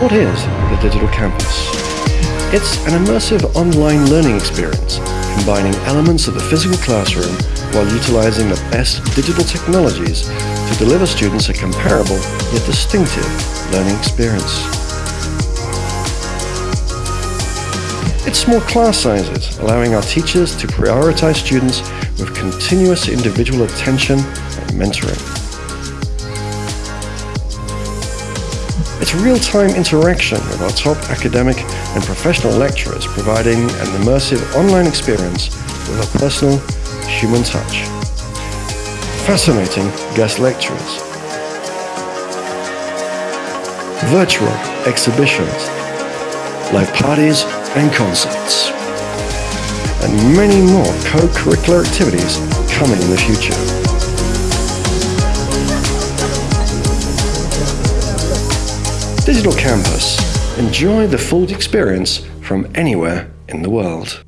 What is the Digital Campus? It's an immersive online learning experience combining elements of the physical classroom while utilizing the best digital technologies to deliver students a comparable yet distinctive learning experience. It's small class sizes, allowing our teachers to prioritize students with continuous individual attention and mentoring. It's real-time interaction with our top academic and professional lecturers, providing an immersive online experience with a personal human touch. Fascinating guest lecturers. Virtual exhibitions, live parties and concerts. And many more co-curricular activities coming in the future. Digital Campus. Enjoy the full experience from anywhere in the world.